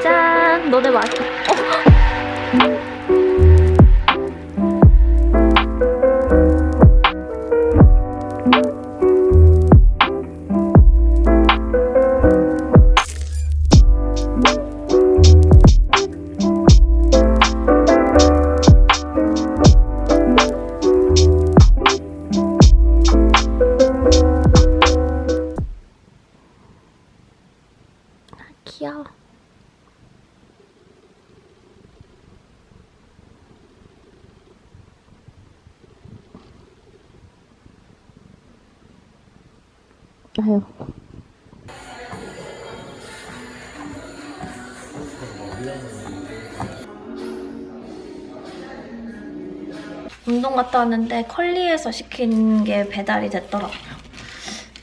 짠! 너네 맛. 어. 귀 아유. 운동 갔다 왔는데 컬리에서 시킨 게 배달이 됐더라고요.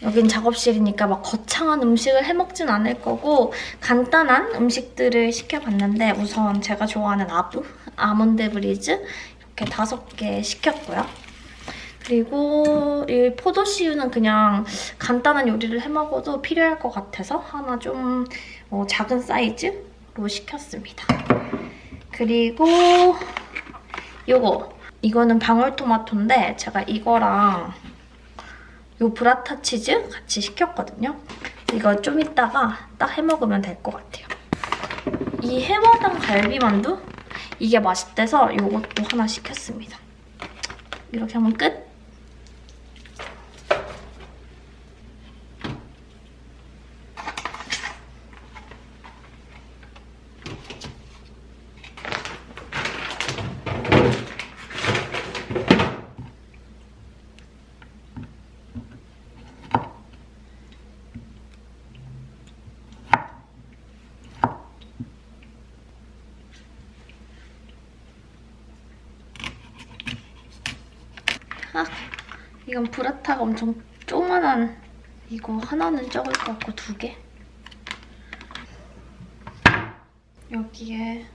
여긴 작업실이니까 막 거창한 음식을 해먹진 않을 거고 간단한 음식들을 시켜봤는데 우선 제가 좋아하는 아부, 아몬드 브리즈 이렇게 다섯 개 시켰고요. 그리고 이 포도씨유는 그냥 간단한 요리를 해먹어도 필요할 것 같아서 하나 좀 어, 작은 사이즈로 시켰습니다. 그리고 이거 이거는 방울토마토인데 제가 이거랑 요 브라타 치즈 같이 시켰거든요. 이거 좀 이따가 딱 해먹으면 될 것 같아요. 이 해화당 갈비만두? 이게 맛있대서 이것도 하나 시켰습니다. 이렇게 하면 끝! 아, 이건 브라타가 엄청 조그만한 이거 하나는 적을 것 같고 두 개. 여기에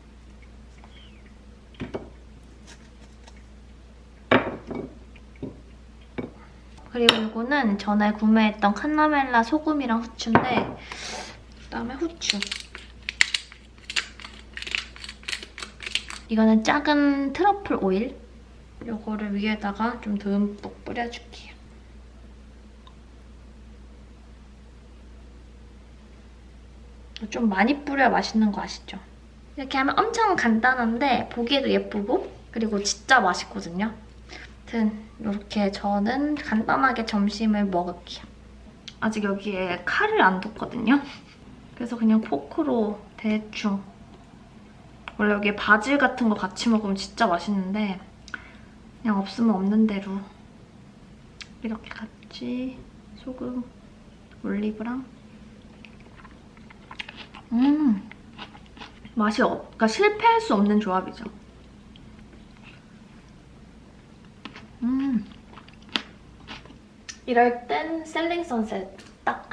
그리고 이거는 전에 구매했던 칸나멜라 소금이랑 후추인데 그다음에 후추. 이거는 작은 트러플 오일. 요거를 위에다가 좀 듬뿍 뿌려줄게요. 좀 많이 뿌려야 맛있는 거 아시죠? 이렇게 하면 엄청 간단한데 보기에도 예쁘고 그리고 진짜 맛있거든요. 아무튼 이렇게 저는 간단하게 점심을 먹을게요. 아직 여기에 칼을 안 뒀거든요. 그래서 그냥 포크로 대충 원래 여기에 바질 같은 거 같이 먹으면 진짜 맛있는데 그냥 없으면 없는 대로. 이렇게 같이 소금, 올리브랑. 음. 맛이 없, 그러니까 실패할 수 없는 조합이죠. 음. 이럴 땐 셀링 선셋 딱.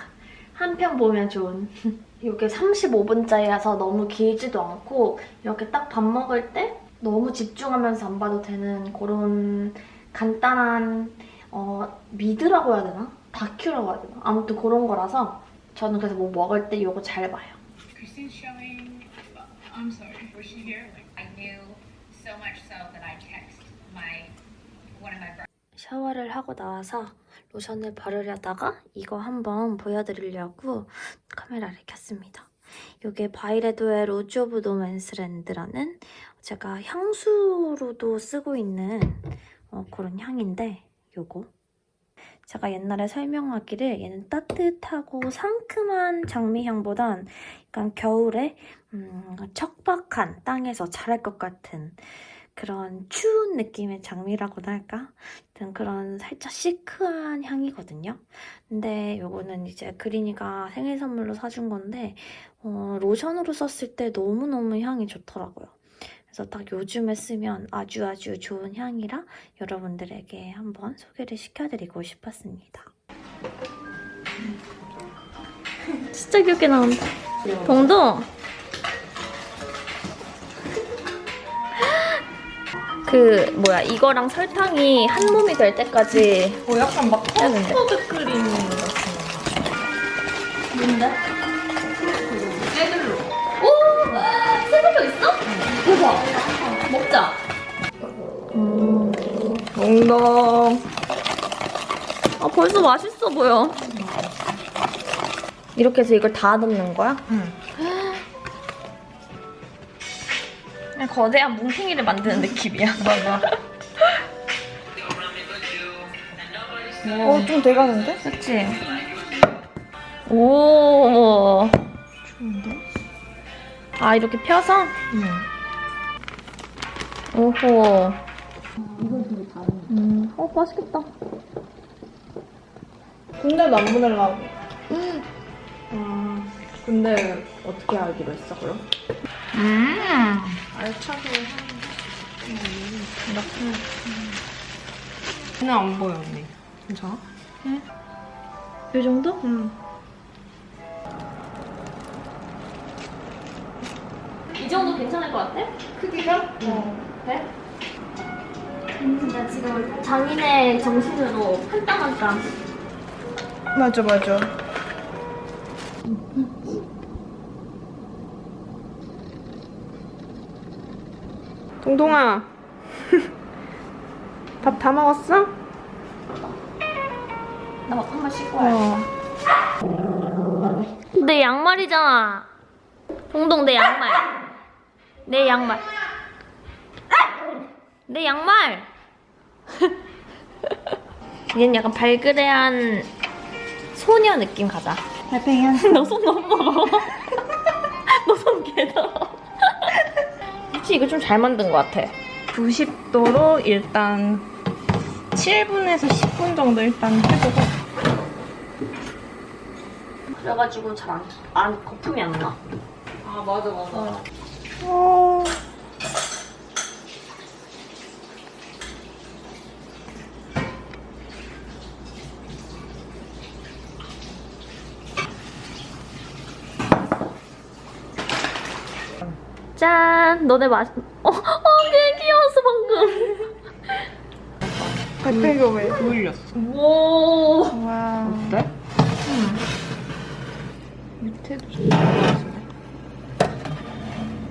한 편 보면 좋은. 이게 35분짜리라서 너무 길지도 않고 이렇게 딱 밥 먹을 때 너무 집중하면서 안 봐도 되는 그런 간단한 어, 미드라고 해야 되나? 다큐라고 해야 되나? 아무튼 그런 거라서 저는 그래서 뭐 먹을 때 이거 잘 봐요. Christine's showing. I'm sorry. Was she here? Like, I knew so much so that I text my one of my brothers. 샤워를 하고 나와서 로션을 바르려다가 이거 한번 보여드리려고 카메라를 켰습니다. 이게 바이레도의 Rose of No Man's Land라는 제가 향수로도 쓰고 있는 어, 그런 향인데 요거. 제가 옛날에 설명하기를 얘는 따뜻하고 상큼한 장미향보단 약간 겨울에 음, 척박한 땅에서 자랄 것 같은 그런 추운 느낌의 장미라고나 할까? 그런 살짝 시크한 향이거든요. 근데 요거는 이제 그린이가 생일 선물로 사준 건데 어, 로션으로 썼을 때 너무너무 향이 좋더라고요. 그래서 딱 요즘에 쓰면 아주 아주 좋은 향이라 여러분들에게 한번 소개를 시켜드리고 싶었습니다. 진짜 귀엽게 나온다. 동동! 그 뭐야 이거랑 설탕이 한 몸이 될 때까지 뭐 약간 막 커스터드 크림 같은 거 뭔데? 세들로 오! 세들로 있어? 대박! 먹자! 음, 엉덩 아 벌써 맛있어 보여 이렇게 해서 이걸 다 넣는 거야? 응 거대한 뭉탱이를 만드는 느낌이야. 맞아. 어, 좀 돼가는데? 그치? 오. 좋은데? 아, 이렇게 펴서? 응. 오호. 음, 어, 맛있겠다. 군대도 안 보내려고. 아, 근데 어떻게 알기로 했어, 그럼? 음. 알차게 그냥 안 보여, 언니. 괜찮아? 이 정도? 응. 이 정도 괜찮을 것 같아? 크기가? 어. 그래? 나 지금 장인의 정신으로 한 땀 한 땀. 맞아, 맞아. 동동아. 밥 다 먹었어? 나밥 한번 씻고 와야지. 어. 내 양말이잖아. 동동 내 양말. 내 양말. 내 양말. 얘는 약간 발그레한 소녀 느낌 가자. 달팽이야. 너손 너무 먹어. 너손 개더러. 혹시 이거 좀 잘 만든 것 같아. 90도로 일단 7분에서 10분 정도 일단 해보고 그래가지고 잘 안, 안 거품이 안 나. 아 맞아 맞아 어. 짠! 너네 맛, 어, 어, 개 귀여웠어, 방금. 달팽이가 왜 보일렸어 오. 와 어때? 밑에도 좀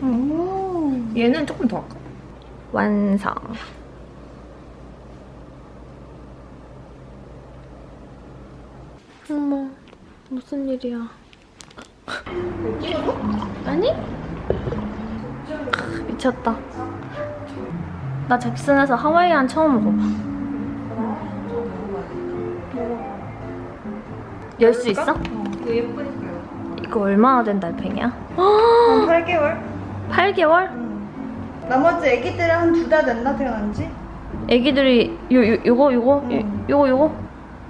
오. 얘는 조금 더 할까? 완성. 어머, 무슨 일이야? 아니? 미쳤다. 나 잭슨에서 하와이안 처음 먹어봐. 열 수 있어? 이거 예쁘니까요 이거 얼마나 된 달팽이야? 한 8개월? 8개월? 나머지 애기들은 한 두 달 됐나 태어난 지? 애기들이 요, 요, 요거 요거 응. 요, 요거 요거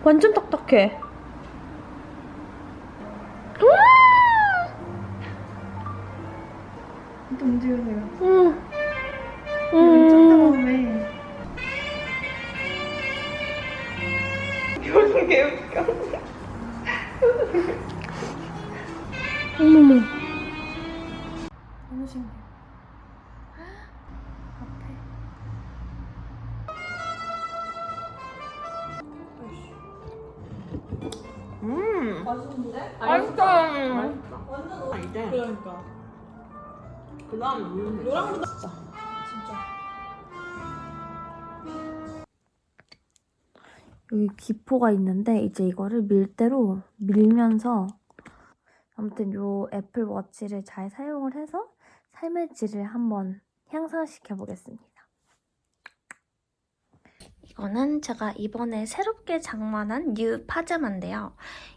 완전 딱딱해. 또 움직이세요. 음. 음. 음. 처음에. 표정 개웃겨. 어머머. 너무 신기해. 음. 맛있는데? 맛있어. 아 이제 그러니까 그 다음에 물면 노랑보다 진짜 여기 기포가 있는데 이제 이거를 밀대로 밀면서 아무튼 요 애플 워치를 잘 사용을 해서 삶의 질을 한번 향상시켜 보겠습니다. 이거는 제가 이번에 새롭게 장만한 new 파자마인데요.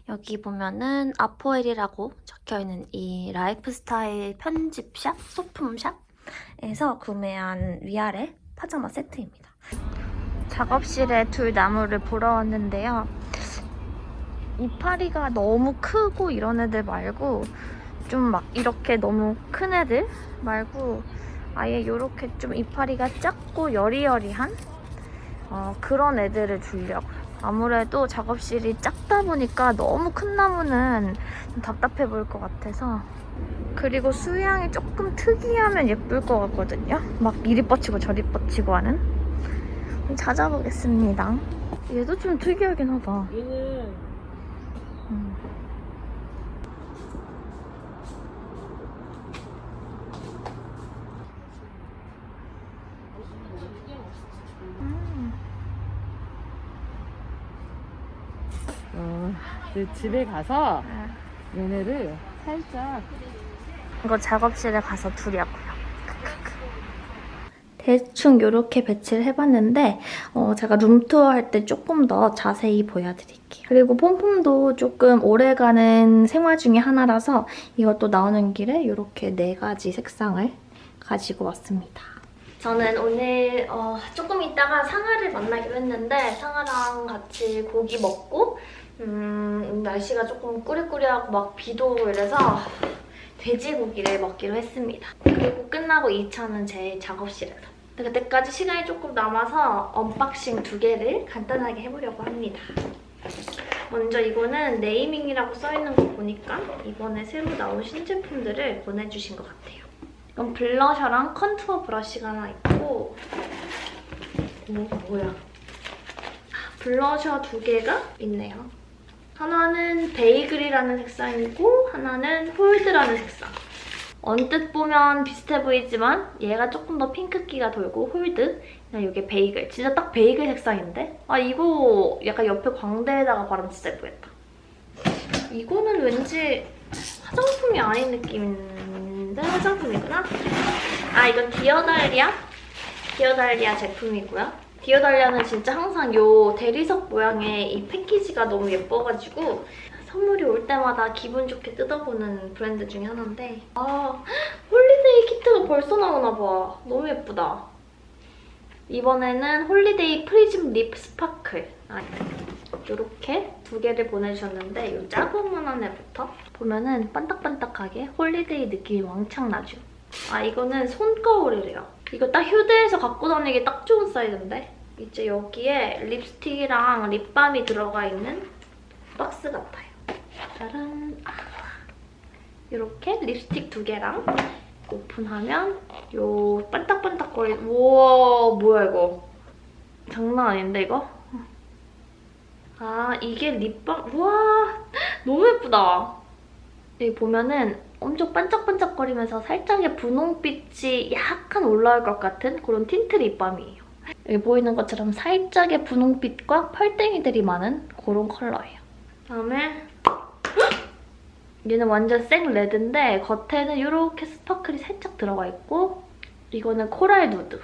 여기 보면은 아포엘이라고 적혀있는 이 라이프스타일 편집샵, 소품샵에서 구매한 위아래 파자마 세트입니다. 작업실에 둘 나무를 보러 왔는데요. 이파리가 너무 크고 이런 애들 말고 좀 막 이렇게 너무 큰 애들 말고 아예 이렇게 좀 이파리가 작고 여리여리한 어, 그런 애들을 주려고요. 아무래도 작업실이 작다 보니까 너무 큰 나무는 좀 답답해 보일 것 같아서 그리고 수양이 조금 특이하면 예쁠 것 같거든요. 막 이리 뻗치고 저리 뻗치고 하는 찾아보겠습니다. 얘도 좀 특이하긴 하다. 얘는 음. 음. 이제 집에 가서 얘네를 살짝 이거 작업실에 가서 둘이 하고요. 대충 이렇게 배치를 해봤는데 어, 제가 룸투어 할 때 조금 더 자세히 보여드릴게요. 그리고 폼폼도 조금 오래가는 생활 중에 하나라서 이것도 나오는 길에 이렇게 네 가지 색상을 가지고 왔습니다. 저는 오늘 어, 조금 있다가 상아를 만나기로 했는데 상아랑 같이 고기 먹고 음, 날씨가 조금 꾸리꾸리하고 막 비도 오고 이래서 돼지고기를 먹기로 했습니다. 그리고 끝나고 2차는 제 작업실에서. 그때까지 시간이 조금 남아서 unboxing 두 개를 간단하게 해보려고 합니다. 먼저 이거는 네이밍이라고 써있는 거 보니까 이번에 새로 나온 신제품들을 보내주신 것 같아요. 이건 블러셔랑 contour brush가 하나 있고 뭐, 뭐야 블러셔 두 개가 있네요. 하나는 베이글이라는 색상이고 하나는 hold라는 색상. 언뜻 보면 비슷해 보이지만 얘가 조금 더 핑크기가 돌고 hold, 그냥 이게 베이글. 진짜 딱 베이글 색상인데? 아 이거 약간 옆에 광대에다가 바르면 진짜 예쁘겠다. 이거는 왠지 화장품이 아닌 느낌인데 화장품이구나? 아 이건 디어달리아? 디어달리아 제품이고요. 디어달리아는 진짜 항상 이 대리석 모양의 이 패키지가 너무 예뻐가지고 선물이 올 때마다 기분 좋게 뜯어보는 브랜드 중에 하나인데 아 holiday kit가 벌써 나오나 봐. 너무 예쁘다. 이번에는 holiday prism lip sparkle 아, 이렇게 두 개를 보내주셨는데 이 작은 애부터 보면은 반딱반딱하게 holiday 느낌이 왕창 나죠. 아 이거는 손거울이래요. 이거 딱 휴대해서 갖고 다니기 딱 좋은 사이즈인데 이제 여기에 립스틱이랑 립밤이 들어가 있는 박스 같아요. 짜란 아, 이렇게 립스틱 두 개랑 오픈하면 요 반딱반딱거리는 우와 뭐야 이거 장난 아닌데 이거? 아 이게 립밤 우와 너무 예쁘다 여기 보면은 엄청 반짝반짝거리면서 살짝의 분홍빛이 약간 올라올 것 같은 그런 틴트 립밤이에요 여기 보이는 것처럼 살짝의 분홍빛과 펄땡이들이 많은 그런 컬러예요 그다음에 얘는 완전 생 red인데 겉에는 이렇게 sparkle이 살짝 들어가 있고 이거는 coral nude.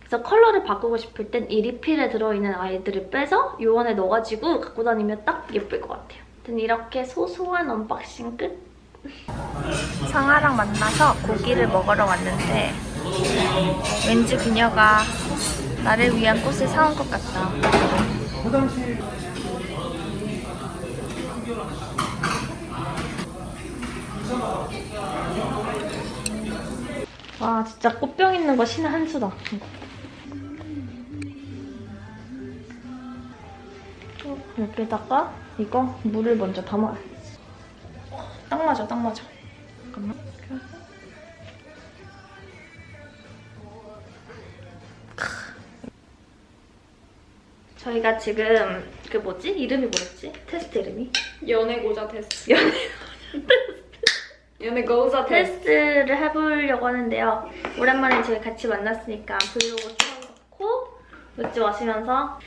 그래서 컬러를 바꾸고 싶을 땐 이 리필에 들어있는 아이들을 빼서 요 안에 넣어가지고 갖고 다니면 딱 예쁠 것 같아요. 아무튼 이렇게 소소한 unboxing 끝! 상아랑 만나서 고기를 먹으러 왔는데 왠지 그녀가 나를 위한 꽃을 사온 것 같다. 와 진짜 꽃병 있는 거 신의 한 수다. 여기다가 이거 물을 먼저 담아야지. 딱 맞아, 딱 맞아. 잠깐만. 저희가 지금 그 뭐지? 이름이 뭐였지? 테스트 이름이? 연애고자 테스트. 연애고자 테스트. 테스트를 해보려고 하는데요. 오랜만에 저희 같이 만났으니까 브이로그 찍어놓고 맥주 마시면서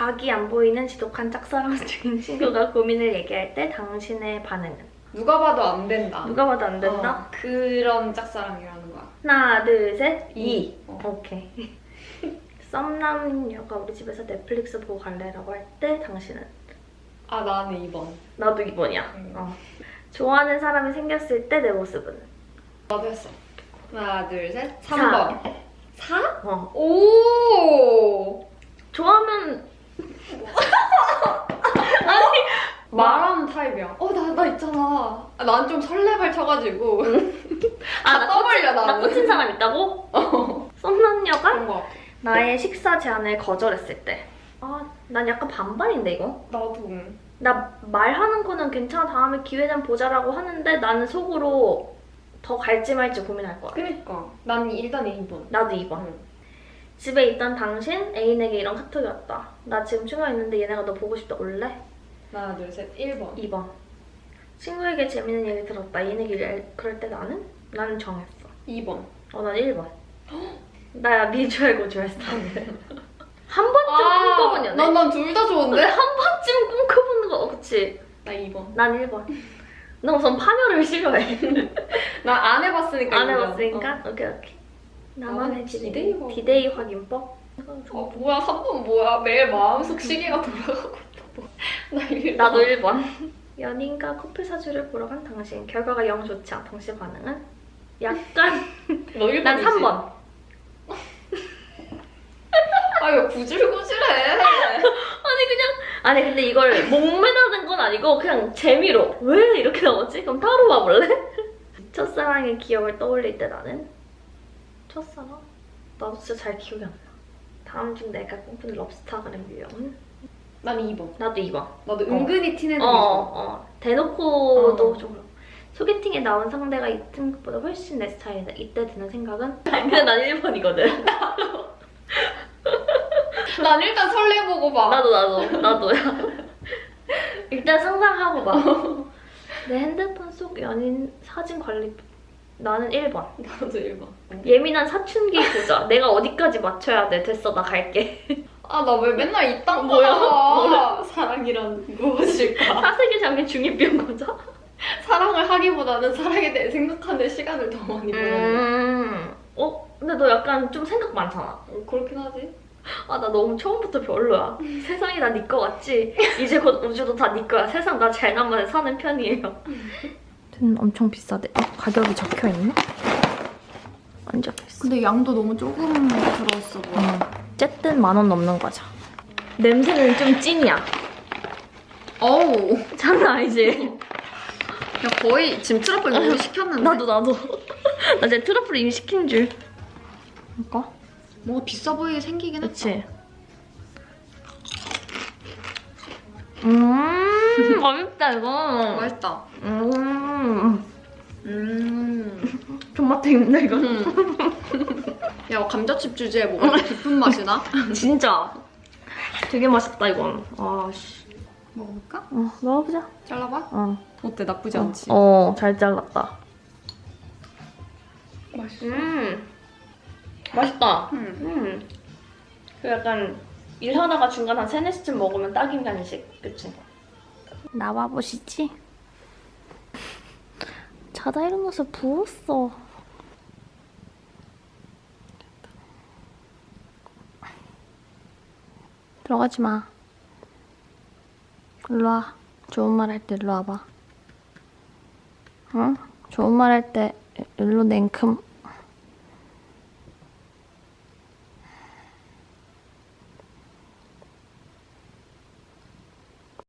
각이 안 보이는 지독한 짝사랑 중인 친구가 고민을 얘기할 때 당신의 반응은? 누가 봐도 안 된다. 누가 봐도 안 된다? 어, 그런 짝사랑이라는 거야. 하나, 둘, 셋, 이. 어. 오케이. 썸남녀가 우리 집에서 넷플릭스 보고 갈래라고 할 때 당신은? 아 나는 2번. 나도 2번이야. 음. 어. 좋아하는 사람이 생겼을 때 내 모습은? 나도 했어. 하나 둘 셋. 사. 3번. 4? 어. 오. 좋아하면 말하는 타입이야. 어, 나, 나 있잖아. 아, 난좀 설레발 쳐가지고. 아, 다나 떠벌려, 나 나는. 꽂힌 사람 있다고? 썸남녀가 그런 거 같아. 나의 식사 제안을 거절했을 때. 아, 난 약간 반반인데 이거? 나도. 나 말하는 거는 괜찮아 다음에 기회 좀 보자라고 하는데 나는 속으로 더 갈지 말지 고민할 거야. 그니까. 난 일단 2번. 나도 2번. 집에 있던 당신 애인에게 이런 카톡이 왔다. 나 지금 친구가 있는데 얘네가 너 보고 싶다 올래? 하나 둘 셋. 1번. 2번. 친구에게 재밌는 얘기 들었다. 애인에게 이래- 그럴 때 나는? 나는 정했어. 2번. 어, 난 1번. 나 미주 알고 좋아했어. 한 번쯤 꿈꿔본 연애? 난난 둘 다 좋은데? 한 번쯤 꿈꿔본 거 그치? 나 2번. 난 1번. 나 우선 파멸을 싫어해. 나 안 해봤으니까. 안. 해봤으니까? 오케이 오케이. 나만의 나는 디데이. 디데이 확인. 디데이 확인법? 어, 뭐야 3번 뭐야? 매일 마음속 시계가 돌아가고 있다. 나 1번. 나도 1번. 연인과 커플 사주를 보러 간 당신. 결과가 영 좋지 않아. 당시 반응은? 약간. 너 1번이지? 난 3번. 아 왜 구질구질해? 아니 그냥 아니 근데 이걸 목매다는 건 아니고 그냥 재미로 왜 이렇게 나오지? 그럼 따로 봐볼래? 첫사랑의 기억을 떠올릴 때 나는 첫사랑? 나도 진짜 잘 기억이 안 나. 다음 중 내가 꿈꾸는 럽스타그램 유형은? 난 2번. 나도 2번. 나도 은근히 티내는 어, 거. 어. 대놓고도 어. 좀 그렇고. 소개팅에 나온 상대가 이쁜 것보다 훨씬 내 스타일이다. 이때 드는 생각은? 근데 난 1번이거든. 난 일단 설레보고 봐. 나도 나도 나도야. 일단 상상하고 봐. 내 핸드폰 속 연인 사진 관리 나는 1번. 나도 1번. 예민한 사춘기 보자. 내가 어디까지 맞춰야 돼? 됐어 나 갈게. 아 나 왜 맨날 이딴 뭐야? 거야? 사랑이란 무엇일까? 사색에 잠긴 중2병 거자. 사랑을 하기보다는 사랑에 대해 생각하는 시간을 더 많이 보내. 음. 어? 근데 너 약간 좀 생각 많잖아. 그렇긴 하지. 아 나 너무 처음부터 별로야. 세상이 다 네 거 같지? 이제 곧 우주도 다 네 거야. 세상 나 잘나만 사는 편이에요. 는 엄청 비싸대. 아, 가격이 적혀 있나? 안 적혀 있어. 근데 양도 너무 조금 들어왔어 보여. 어쨌든 만 원 넘는 과자. 냄새는 좀 찐이야. 어우. 장난 아니지? 야 거의 지금 트러플 너무 시켰는데. 나도 나도. 나 이제 트러플 이미 시킨 줄. 이거? 뭔가 비싸 보이게 생기긴 했다. 그치? 음 맛있다 이거. 맛있다. 음 음. 존맛 있는데 이거. 야 감자칩 주제에 뭐가 깊은 맛이 나? 진짜 되게 맛있다 이건. 아씨. 먹어볼까? 어 먹어보자. 잘라봐. 어. 어때 나쁘지 않지? 어, 잘 잘랐다. 맛있어. 음, 맛있다. 음. 음. 그 약간 일 하다가 중간 한 3, 4시쯤 먹으면 딱인 간식. 그치? 나와 보시지. 자다 일어나서 부었어. 들어가지 마. 일로 와. 좋은 말 할 때 일로 와봐. 응? 좋은 말 할 때 일로 냉큼